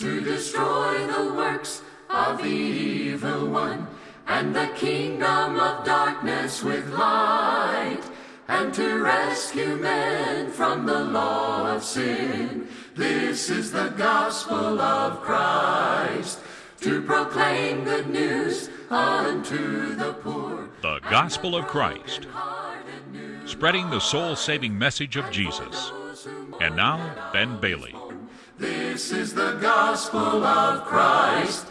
to destroy the works of the evil one, and the kingdom of darkness with light, and to rescue men from the law of sin. This is the gospel of Christ, to proclaim good news unto the poor. The Gospel of Christ, spreading the soul saving message of Jesus. And now, Ben Bailey. This is the gospel of Christ.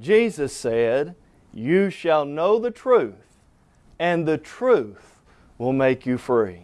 Jesus said, You shall know the truth, and the truth will make you free.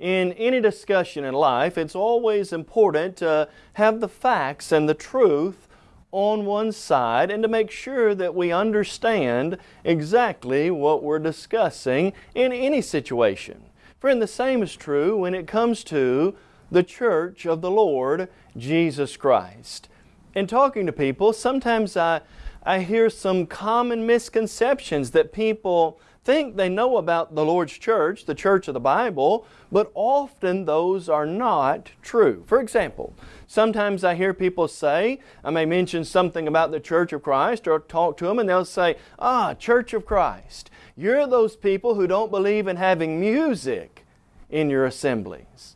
In any discussion in life, it's always important to have the facts and the truth on one side and to make sure that we understand exactly what we're discussing in any situation. Friend, the same is true when it comes to the church of the Lord Jesus Christ. In talking to people, sometimes I, I hear some common misconceptions that people think they know about the Lord's church, the church of the Bible, but often those are not true. For example, sometimes I hear people say, I may mention something about the Church of Christ or talk to them and they'll say, Ah, Church of Christ, you're those people who don't believe in having music in your assemblies.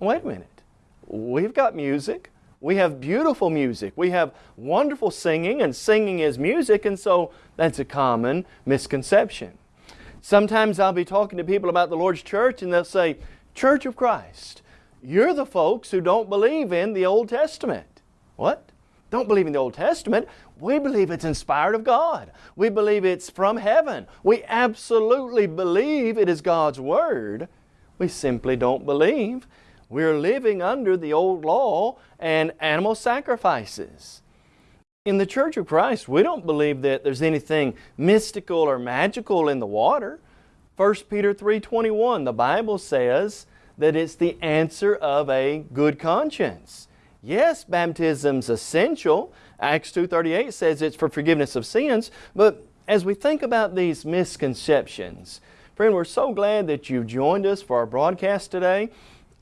Wait a minute. We've got music. We have beautiful music. We have wonderful singing, and singing is music, and so that's a common misconception. Sometimes I'll be talking to people about the Lord's church, and they'll say, Church of Christ, you're the folks who don't believe in the Old Testament. What? Don't believe in the Old Testament. We believe it's inspired of God. We believe it's from heaven. We absolutely believe it is God's Word. We simply don't believe we're living under the old law and animal sacrifices. In the Church of Christ, we don't believe that there's anything mystical or magical in the water. 1 Peter 3.21, the Bible says that it's the answer of a good conscience. Yes, baptism's essential. Acts 2.38 says it's for forgiveness of sins. But as we think about these misconceptions, friend, we're so glad that you've joined us for our broadcast today.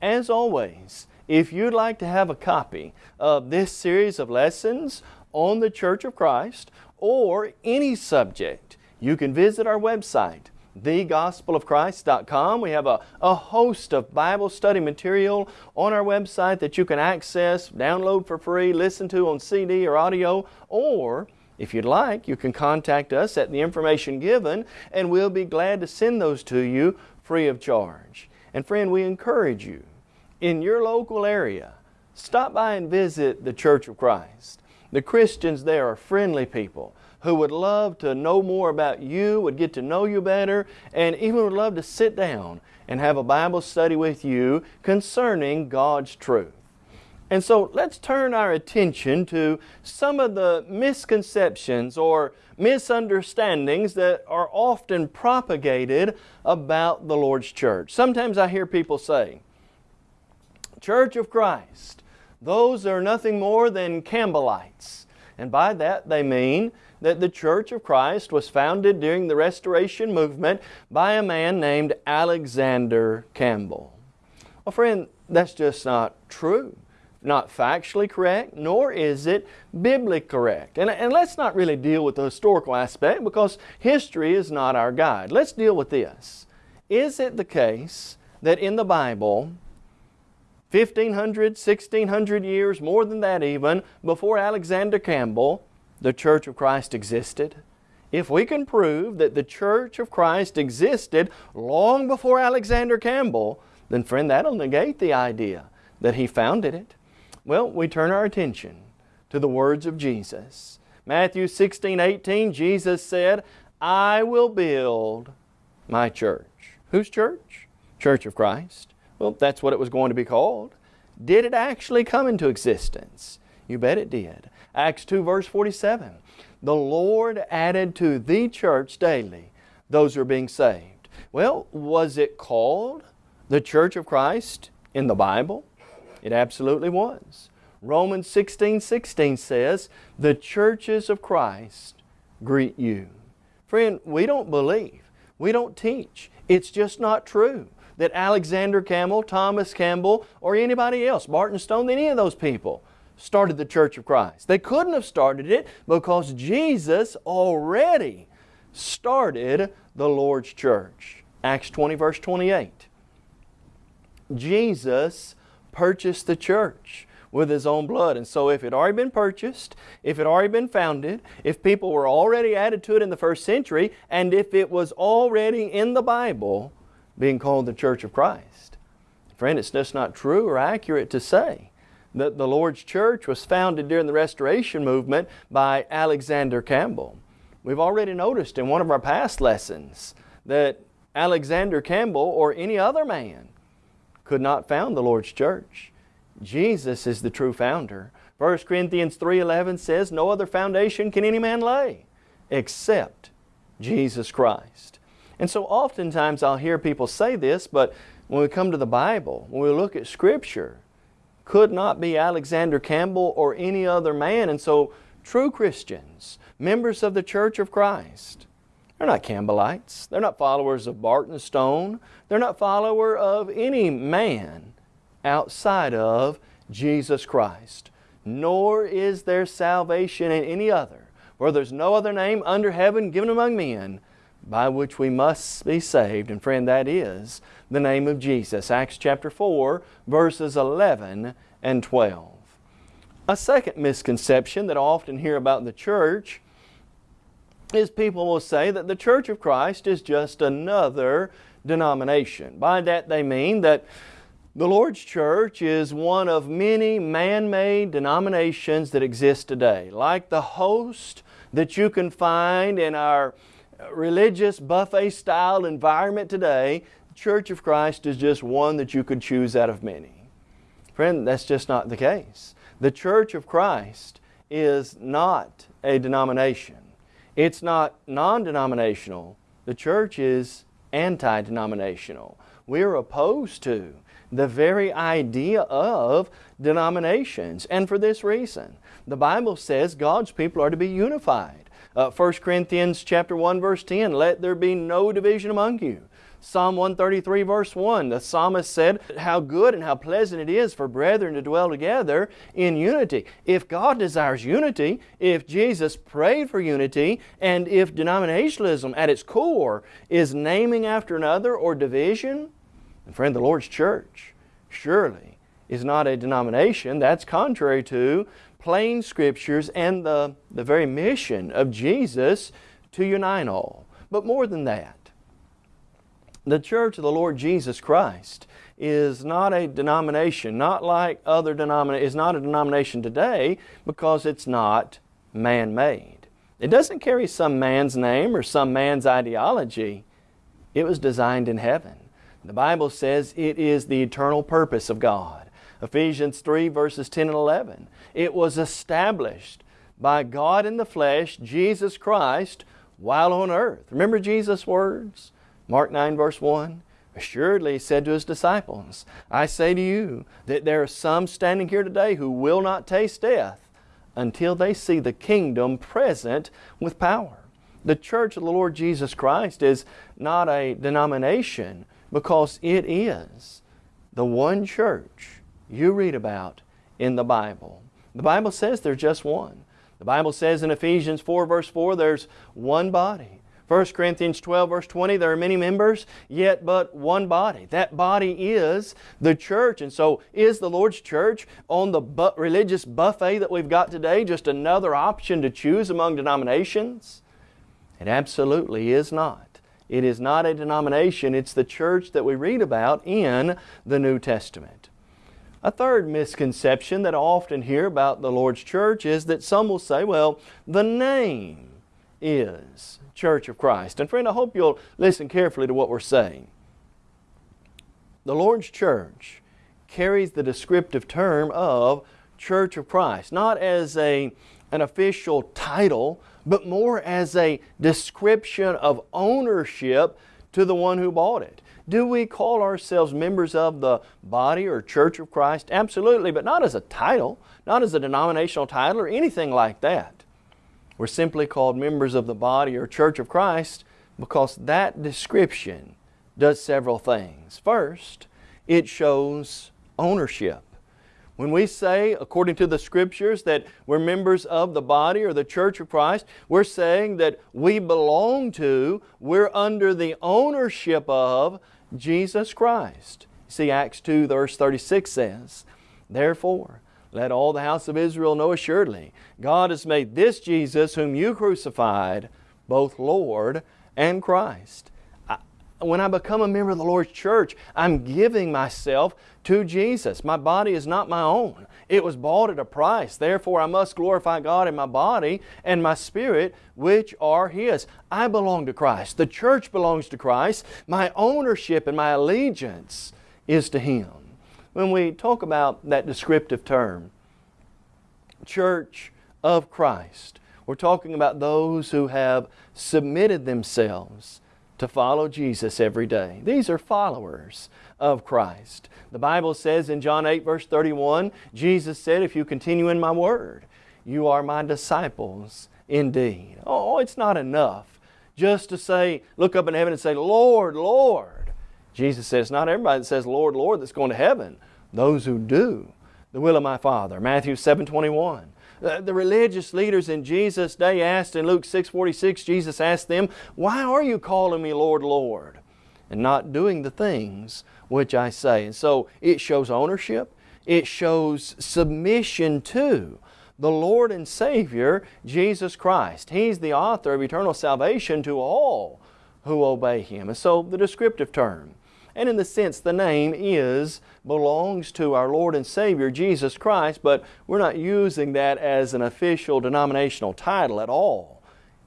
As always, if you'd like to have a copy of this series of lessons on the Church of Christ or any subject, you can visit our website, thegospelofchrist.com. We have a, a host of Bible study material on our website that you can access, download for free, listen to on CD or audio, or if you'd like, you can contact us at the information given and we'll be glad to send those to you free of charge. And friend, we encourage you in your local area, stop by and visit the Church of Christ. The Christians there are friendly people who would love to know more about you, would get to know you better, and even would love to sit down and have a Bible study with you concerning God's truth. And so let's turn our attention to some of the misconceptions or misunderstandings that are often propagated about the Lord's church. Sometimes I hear people say, Church of Christ, those are nothing more than Campbellites. And by that they mean that the Church of Christ was founded during the Restoration Movement by a man named Alexander Campbell. Well friend, that's just not true not factually correct, nor is it biblically correct. And, and let's not really deal with the historical aspect because history is not our guide. Let's deal with this. Is it the case that in the Bible, 1500, 1600 years, more than that even, before Alexander Campbell, the Church of Christ existed? If we can prove that the Church of Christ existed long before Alexander Campbell, then friend, that'll negate the idea that he founded it. Well, we turn our attention to the words of Jesus. Matthew 16, 18, Jesus said, I will build my church. Whose church? Church of Christ. Well, that's what it was going to be called. Did it actually come into existence? You bet it did. Acts 2 verse 47. The Lord added to the church daily those who are being saved. Well, was it called the Church of Christ in the Bible? It absolutely was. Romans 16, 16 says, the churches of Christ greet you. Friend, we don't believe. We don't teach. It's just not true that Alexander Campbell, Thomas Campbell, or anybody else, Barton Stone, any of those people, started the Church of Christ. They couldn't have started it because Jesus already started the Lord's church. Acts 20 verse 28. Jesus purchased the church with His own blood. And so if it had already been purchased, if it had already been founded, if people were already added to it in the first century, and if it was already in the Bible being called the Church of Christ. Friend, it's just not true or accurate to say that the Lord's church was founded during the Restoration movement by Alexander Campbell. We've already noticed in one of our past lessons that Alexander Campbell or any other man could not found the Lord's church. Jesus is the true founder. 1 Corinthians 3.11 says, No other foundation can any man lay except Jesus Christ. And so oftentimes I'll hear people say this, but when we come to the Bible, when we look at Scripture, could not be Alexander Campbell or any other man. And so true Christians, members of the Church of Christ, they're not Campbellites. They're not followers of Barton Stone. They're not follower of any man outside of Jesus Christ. Nor is there salvation in any other, for there's no other name under heaven given among men by which we must be saved. And friend, that is the name of Jesus. Acts chapter 4, verses 11 and 12. A second misconception that I often hear about the church is people will say that the Church of Christ is just another denomination. By that they mean that the Lord's Church is one of many man-made denominations that exist today. Like the host that you can find in our religious buffet style environment today, the Church of Christ is just one that you could choose out of many. Friend, that's just not the case. The Church of Christ is not a denomination. It's not non-denominational. The church is anti-denominational. We're opposed to the very idea of denominations. And for this reason, the Bible says God's people are to be unified. Uh, 1 Corinthians chapter 1 verse 10, let there be no division among you. Psalm 133 verse 1, the psalmist said, How good and how pleasant it is for brethren to dwell together in unity. If God desires unity, if Jesus prayed for unity, and if denominationalism at its core is naming after another or division, and friend, the Lord's church surely is not a denomination. That's contrary to plain scriptures and the, the very mission of Jesus to unite all. But more than that, the church of the Lord Jesus Christ is not a denomination, not like other denominations, is not a denomination today because it's not man-made. It doesn't carry some man's name or some man's ideology. It was designed in heaven. The Bible says it is the eternal purpose of God. Ephesians 3 verses 10 and 11. It was established by God in the flesh, Jesus Christ, while on earth. Remember Jesus' words? Mark 9 verse 1. Assuredly he said to his disciples, I say to you that there are some standing here today who will not taste death until they see the kingdom present with power. The church of the Lord Jesus Christ is not a denomination because it is the one church you read about in the Bible. The Bible says there's just one. The Bible says in Ephesians 4 verse 4 there's one body. 1 Corinthians 12 verse 20, there are many members, yet but one body. That body is the church. And so is the Lord's church on the bu religious buffet that we've got today just another option to choose among denominations? It absolutely is not. It is not a denomination, it's the church that we read about in the New Testament. A third misconception that I often hear about the Lord's church is that some will say, well, the name is Church of Christ. And friend, I hope you'll listen carefully to what we're saying. The Lord's church carries the descriptive term of Church of Christ, not as a, an official title, but more as a description of ownership to the one who bought it. Do we call ourselves members of the body or Church of Christ? Absolutely, but not as a title, not as a denominational title or anything like that. We're simply called members of the body or church of Christ because that description does several things. First, it shows ownership. When we say, according to the Scriptures, that we're members of the body or the church of Christ, we're saying that we belong to, we're under the ownership of Jesus Christ. See, Acts 2 verse 36 says, Therefore, let all the house of Israel know assuredly, God has made this Jesus whom you crucified, both Lord and Christ. I, when I become a member of the Lord's church, I'm giving myself to Jesus. My body is not my own. It was bought at a price. Therefore, I must glorify God in my body and my spirit, which are His. I belong to Christ. The church belongs to Christ. My ownership and my allegiance is to Him. When we talk about that descriptive term, church of Christ, we're talking about those who have submitted themselves to follow Jesus every day. These are followers of Christ. The Bible says in John 8 verse 31, Jesus said, if you continue in my word, you are my disciples indeed. Oh, it's not enough just to say, look up in heaven and say, Lord, Lord. Jesus says, not everybody that says, Lord, Lord, that's going to heaven. Those who do the will of my Father. Matthew 7 21. Uh, the religious leaders in Jesus' day asked in Luke 6:46, Jesus asked them, Why are you calling me Lord, Lord? And not doing the things which I say. And so it shows ownership, it shows submission to the Lord and Savior, Jesus Christ. He's the author of eternal salvation to all who obey Him. And so the descriptive term and in the sense the name is, belongs to our Lord and Savior Jesus Christ, but we're not using that as an official denominational title at all.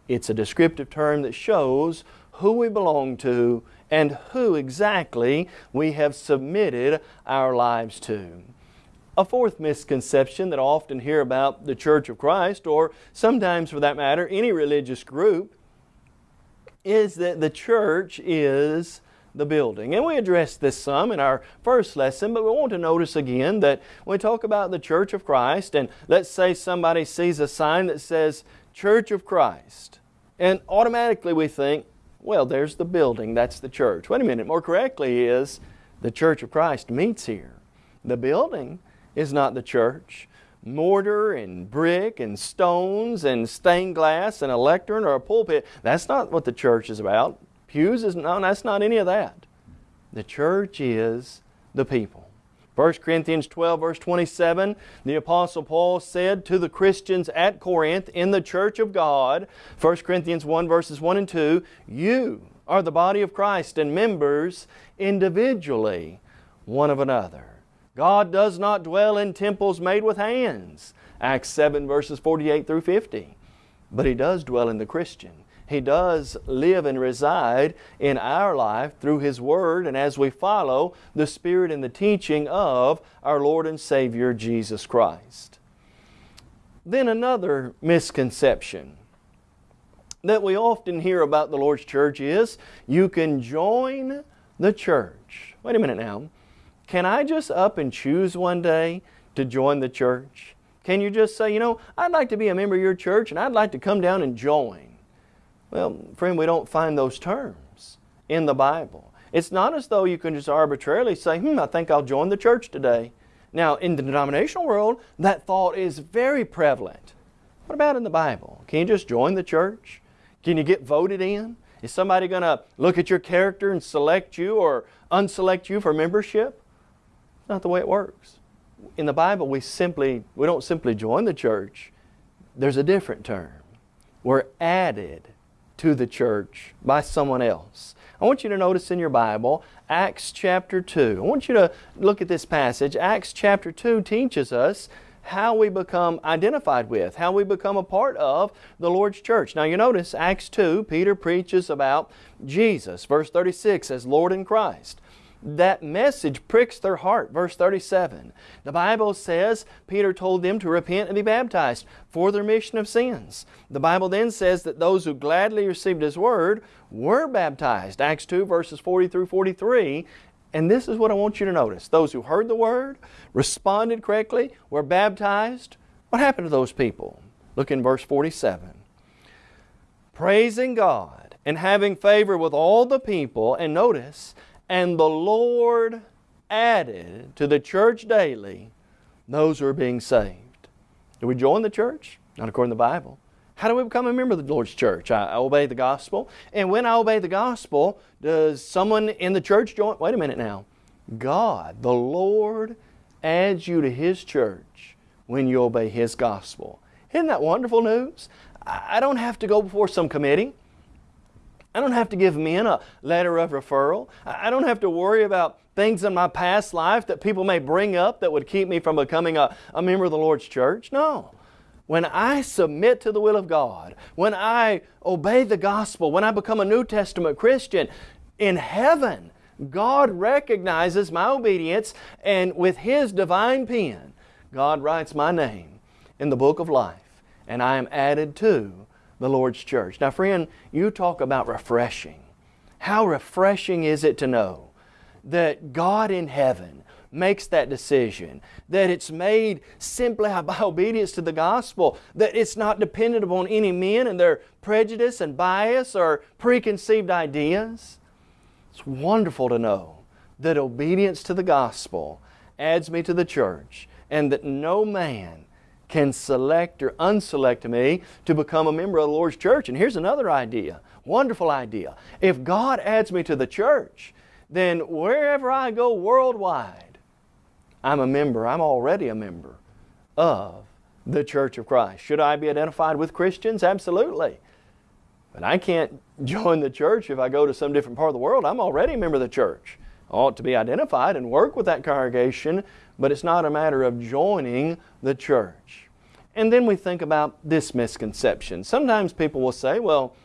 It's a descriptive term that shows who we belong to and who exactly we have submitted our lives to. A fourth misconception that I often hear about the Church of Christ, or sometimes for that matter, any religious group, is that the church is the building. And we addressed this some in our first lesson, but we want to notice again that when we talk about the Church of Christ, and let's say somebody sees a sign that says Church of Christ, and automatically we think, well, there's the building, that's the church. Wait a minute, more correctly is the Church of Christ meets here. The building is not the church. Mortar and brick and stones and stained glass and a lectern or a pulpit, that's not what the church is about. Pews is no, that's not any of that. The church is the people. 1 Corinthians 12 verse 27, the Apostle Paul said to the Christians at Corinth in the church of God, 1 Corinthians 1 verses 1 and 2, you are the body of Christ and members individually one of another. God does not dwell in temples made with hands, Acts 7 verses 48 through 50, but He does dwell in the Christian. He does live and reside in our life through His Word and as we follow the Spirit and the teaching of our Lord and Savior Jesus Christ. Then another misconception that we often hear about the Lord's church is you can join the church. Wait a minute now. Can I just up and choose one day to join the church? Can you just say, you know, I'd like to be a member of your church and I'd like to come down and join? Well, friend, we don't find those terms in the Bible. It's not as though you can just arbitrarily say, hmm, I think I'll join the church today. Now, in the denominational world, that thought is very prevalent. What about in the Bible? Can you just join the church? Can you get voted in? Is somebody going to look at your character and select you or unselect you for membership? Not the way it works. In the Bible, we simply, we don't simply join the church. There's a different term. We're added to the church by someone else. I want you to notice in your Bible, Acts chapter 2. I want you to look at this passage. Acts chapter 2 teaches us how we become identified with, how we become a part of the Lord's church. Now you notice Acts 2, Peter preaches about Jesus, verse 36, as Lord in Christ that message pricks their heart. Verse 37. The Bible says Peter told them to repent and be baptized for the remission of sins. The Bible then says that those who gladly received His Word were baptized. Acts 2 verses 40 through 43. And this is what I want you to notice. Those who heard the Word, responded correctly, were baptized. What happened to those people? Look in verse 47. Praising God and having favor with all the people. And notice, and the Lord added to the church daily those who are being saved. Do we join the church? Not according to the Bible. How do we become a member of the Lord's church? I obey the gospel. And when I obey the gospel, does someone in the church join? Wait a minute now. God, the Lord, adds you to His church when you obey His gospel. Isn't that wonderful news? I don't have to go before some committee. I don't have to give men a letter of referral. I don't have to worry about things in my past life that people may bring up that would keep me from becoming a, a member of the Lord's church. No. When I submit to the will of God, when I obey the gospel, when I become a New Testament Christian, in heaven, God recognizes my obedience and with His divine pen, God writes my name in the book of life and I am added to the Lord's church. Now friend, you talk about refreshing. How refreshing is it to know that God in heaven makes that decision, that it's made simply by obedience to the gospel, that it's not dependent upon any men and their prejudice and bias or preconceived ideas. It's wonderful to know that obedience to the gospel adds me to the church and that no man can select or unselect me to become a member of the Lord's church. And here's another idea, wonderful idea. If God adds me to the church, then wherever I go worldwide, I'm a member, I'm already a member of the Church of Christ. Should I be identified with Christians? Absolutely. But I can't join the church if I go to some different part of the world. I'm already a member of the church. I ought to be identified and work with that congregation but it's not a matter of joining the church. And then we think about this misconception. Sometimes people will say, well,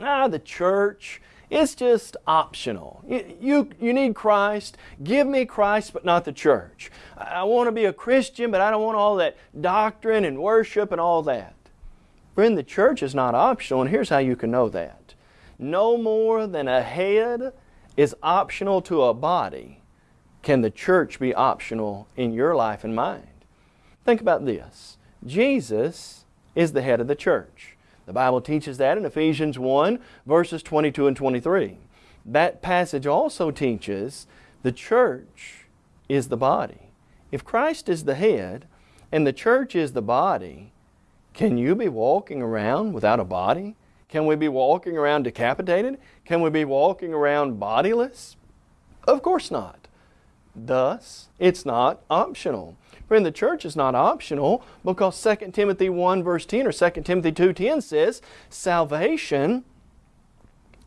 ah, the church, it's just optional. You, you, you, need Christ. Give me Christ, but not the church. I want to be a Christian, but I don't want all that doctrine and worship and all that. Friend, the church is not optional, and here's how you can know that. No more than a head is optional to a body, can the church be optional in your life and mind? Think about this. Jesus is the head of the church. The Bible teaches that in Ephesians 1 verses 22 and 23. That passage also teaches the church is the body. If Christ is the head and the church is the body, can you be walking around without a body? Can we be walking around decapitated? Can we be walking around bodiless? Of course not. Thus, it's not optional. Friend, the church is not optional because 2 Timothy 1 verse 10 or 2 Timothy 2.10 says, salvation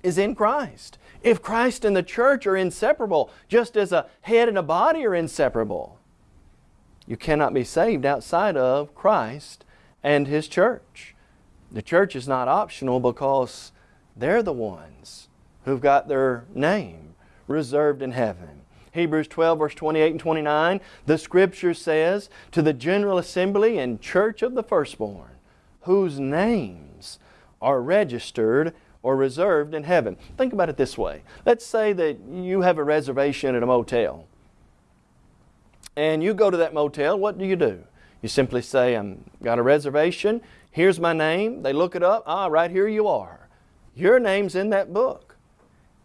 is in Christ. If Christ and the church are inseparable, just as a head and a body are inseparable, you cannot be saved outside of Christ and His church. The church is not optional because they're the ones who've got their name reserved in heaven. Hebrews 12 verse 28 and 29, the Scripture says, to the general assembly and church of the firstborn, whose names are registered or reserved in heaven. Think about it this way. Let's say that you have a reservation at a motel. And you go to that motel, what do you do? You simply say, I've got a reservation, here's my name. They look it up, ah, right here you are. Your name's in that book.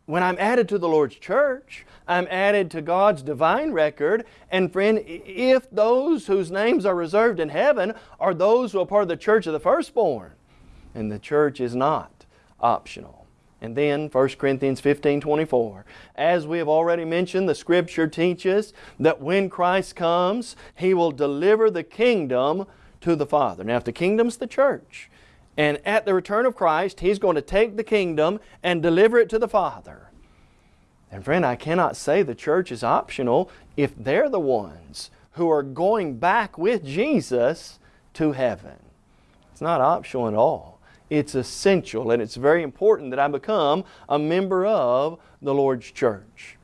When I'm added to the Lord's church, I'm added to God's divine record. And friend, if those whose names are reserved in heaven are those who are part of the church of the firstborn, and the church is not optional. And then 1 Corinthians 15, 24. As we have already mentioned, the Scripture teaches that when Christ comes, He will deliver the kingdom to the Father. Now if the kingdom's the church, and at the return of Christ, He's going to take the kingdom and deliver it to the Father. And friend, I cannot say the church is optional if they're the ones who are going back with Jesus to heaven. It's not optional at all. It's essential and it's very important that I become a member of the Lord's church.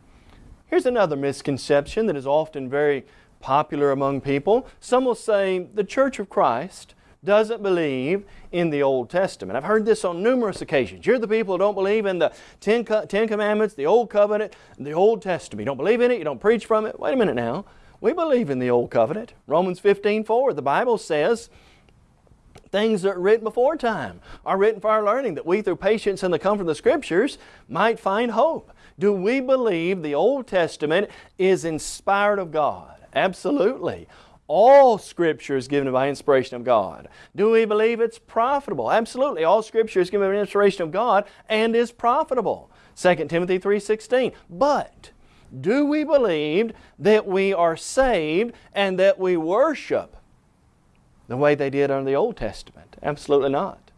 Here's another misconception that is often very popular among people. Some will say the Church of Christ doesn't believe in the Old Testament. I've heard this on numerous occasions. You're the people who don't believe in the Ten, Ten Commandments, the Old Covenant, the Old Testament. You don't believe in it, you don't preach from it. Wait a minute now. We believe in the Old Covenant. Romans 15, 4, the Bible says, things that are written before time are written for our learning, that we through patience and the comfort of the Scriptures might find hope. Do we believe the Old Testament is inspired of God? Absolutely. All Scripture is given by inspiration of God. Do we believe it's profitable? Absolutely. All Scripture is given by inspiration of God and is profitable. 2 Timothy 3.16. But do we believe that we are saved and that we worship the way they did under the Old Testament? Absolutely not.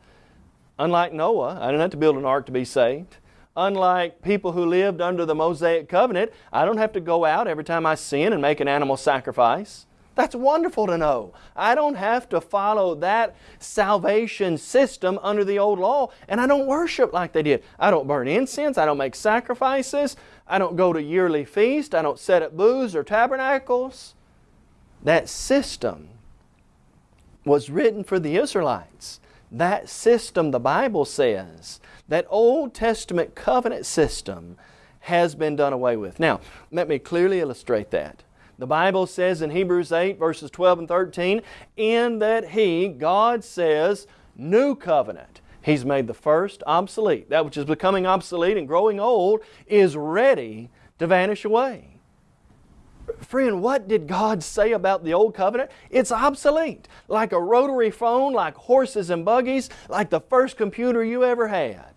Unlike Noah, I don't have to build an ark to be saved. Unlike people who lived under the Mosaic covenant, I don't have to go out every time I sin and make an animal sacrifice. That's wonderful to know. I don't have to follow that salvation system under the old law, and I don't worship like they did. I don't burn incense, I don't make sacrifices, I don't go to yearly feast, I don't set up booths or tabernacles. That system was written for the Israelites. That system, the Bible says, that Old Testament covenant system has been done away with. Now, let me clearly illustrate that. The Bible says in Hebrews 8 verses 12 and 13, in that He, God says, new covenant. He's made the first obsolete. That which is becoming obsolete and growing old is ready to vanish away. Friend, what did God say about the Old Covenant? It's obsolete. Like a rotary phone, like horses and buggies, like the first computer you ever had.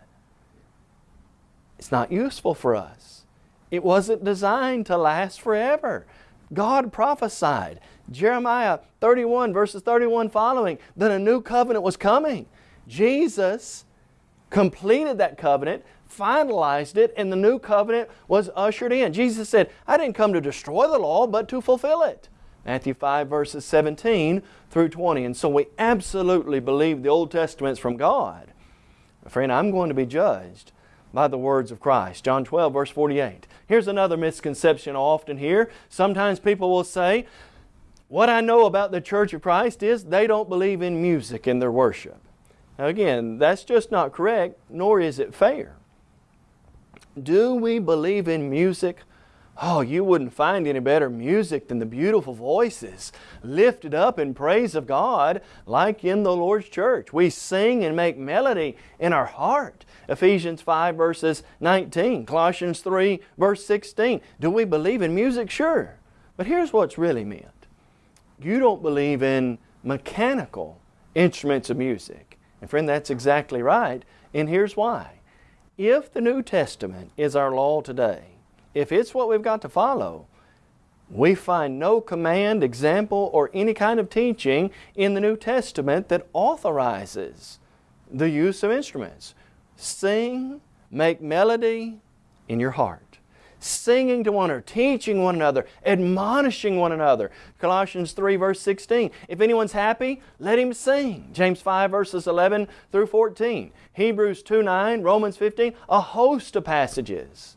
It's not useful for us. It wasn't designed to last forever. God prophesied, Jeremiah 31 verses 31 following, that a new covenant was coming. Jesus completed that covenant, finalized it, and the new covenant was ushered in. Jesus said, I didn't come to destroy the law, but to fulfill it. Matthew 5 verses 17 through 20. And so we absolutely believe the Old Testament's from God. Friend, I'm going to be judged by the words of Christ. John 12 verse 48. Here's another misconception I often hear. Sometimes people will say, what I know about the Church of Christ is they don't believe in music in their worship. Now again, that's just not correct, nor is it fair. Do we believe in music? Oh, you wouldn't find any better music than the beautiful voices lifted up in praise of God like in the Lord's church. We sing and make melody in our heart. Ephesians 5 verses 19, Colossians 3 verse 16. Do we believe in music? Sure. But here's what's really meant. You don't believe in mechanical instruments of music. And friend, that's exactly right. And here's why. If the New Testament is our law today, if it's what we've got to follow, we find no command, example, or any kind of teaching in the New Testament that authorizes the use of instruments. Sing, make melody in your heart. Singing to one another, teaching one another, admonishing one another. Colossians 3 verse 16. If anyone's happy, let him sing. James 5 verses 11 through 14. Hebrews 2 9, Romans 15, a host of passages.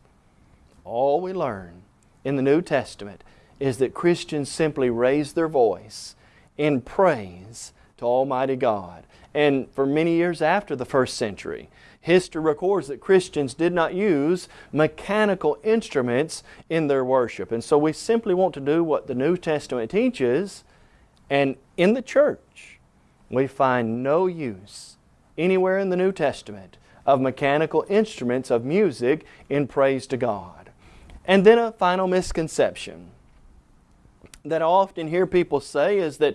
All we learn in the New Testament is that Christians simply raise their voice in praise to Almighty God. And for many years after the first century, history records that Christians did not use mechanical instruments in their worship. And so we simply want to do what the New Testament teaches, and in the church, we find no use anywhere in the New Testament of mechanical instruments of music in praise to God. And then a final misconception that I often hear people say is that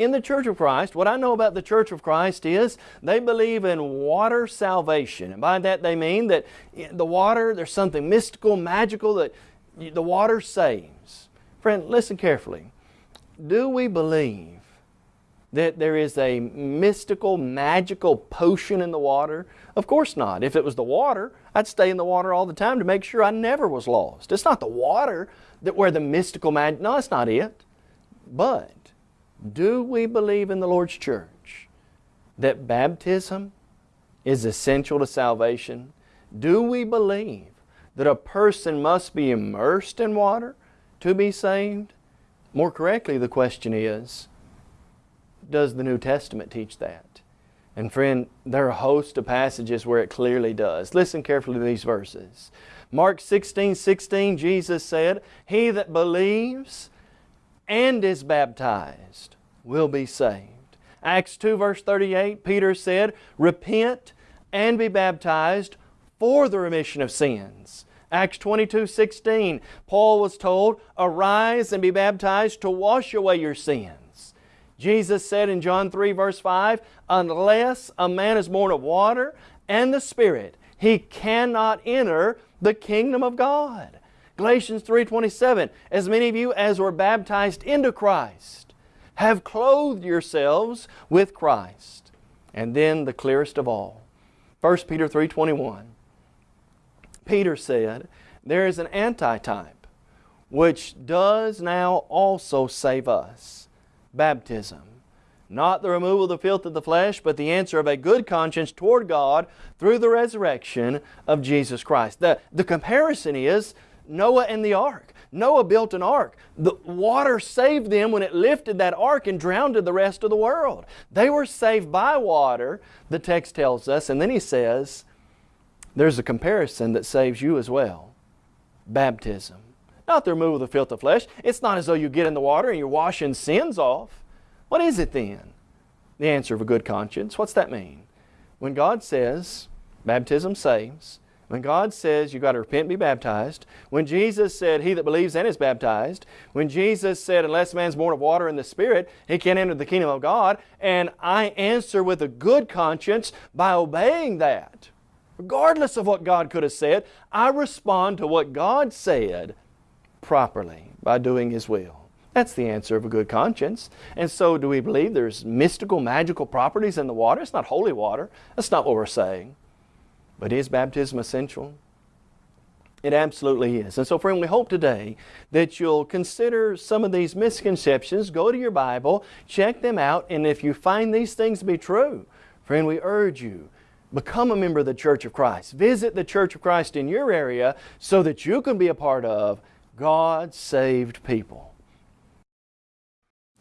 in the Church of Christ, what I know about the Church of Christ is they believe in water salvation. And by that they mean that the water, there's something mystical, magical that the water saves. Friend, listen carefully. Do we believe that there is a mystical, magical potion in the water? Of course not. If it was the water, I'd stay in the water all the time to make sure I never was lost. It's not the water that where the mystical magic, no, that's not it. But do we believe in the Lord's church that baptism is essential to salvation? Do we believe that a person must be immersed in water to be saved? More correctly, the question is, does the New Testament teach that? And friend, there are a host of passages where it clearly does. Listen carefully to these verses. Mark 16, 16, Jesus said, He that believes and is baptized will be saved. Acts 2 verse 38, Peter said, Repent and be baptized for the remission of sins. Acts 22, 16, Paul was told, Arise and be baptized to wash away your sins. Jesus said in John 3 verse 5, unless a man is born of water and the Spirit, he cannot enter the kingdom of God. Galatians 3.27, as many of you as were baptized into Christ have clothed yourselves with Christ. And then the clearest of all, 1 Peter 3.21, Peter said, there is an antitype which does now also save us, baptism. Not the removal of the filth of the flesh, but the answer of a good conscience toward God through the resurrection of Jesus Christ. The, the comparison is Noah and the ark. Noah built an ark. The water saved them when it lifted that ark and drowned the rest of the world. They were saved by water, the text tells us, and then he says, there's a comparison that saves you as well. Baptism. Not the removal of the filth of flesh. It's not as though you get in the water and you're washing sins off. What is it then? The answer of a good conscience. What's that mean? When God says, baptism saves, when God says you've got to repent and be baptized, when Jesus said, He that believes and is baptized, when Jesus said, Unless man's born of water and the Spirit, he can't enter the kingdom of God, and I answer with a good conscience by obeying that, regardless of what God could have said, I respond to what God said properly by doing His will. That's the answer of a good conscience. And so do we believe there's mystical, magical properties in the water? It's not holy water. That's not what we're saying. But is baptism essential? It absolutely is. And so friend, we hope today that you'll consider some of these misconceptions, go to your Bible, check them out, and if you find these things to be true, friend, we urge you, become a member of the Church of Christ. Visit the Church of Christ in your area so that you can be a part of God's saved people.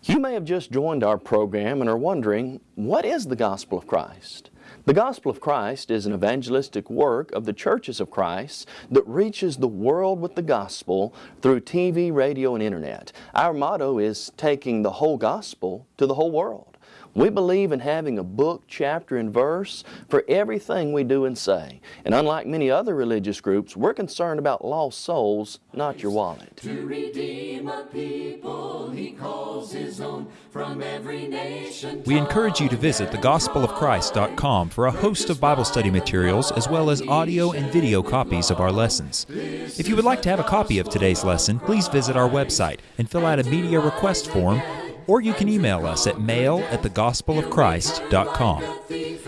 You may have just joined our program and are wondering, what is the gospel of Christ? The gospel of Christ is an evangelistic work of the churches of Christ that reaches the world with the gospel through TV, radio, and internet. Our motto is taking the whole gospel to the whole world. We believe in having a book, chapter, and verse for everything we do and say. And unlike many other religious groups, we're concerned about lost souls, not your wallet. To redeem a people he calls his own from every nation. We encourage you to visit thegospelofchrist.com for a host of Bible study materials as well as audio and video copies of our lessons. If you would like to have a copy of today's lesson, please visit our website and fill out a media request form or you can email us at mail at thegospelofchrist.com.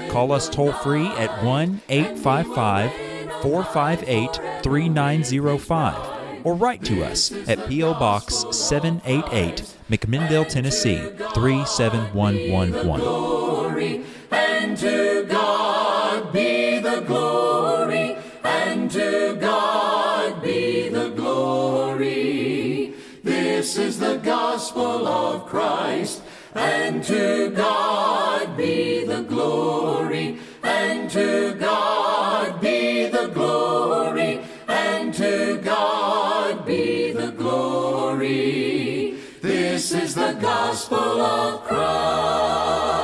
Call us toll free at 1 855 458 3905 or write to us at P.O. Box 788, McMinnville, Tennessee 37111. Gospel of Christ, and to God be the glory, and to God be the glory, and to God be the glory. This is the gospel of Christ.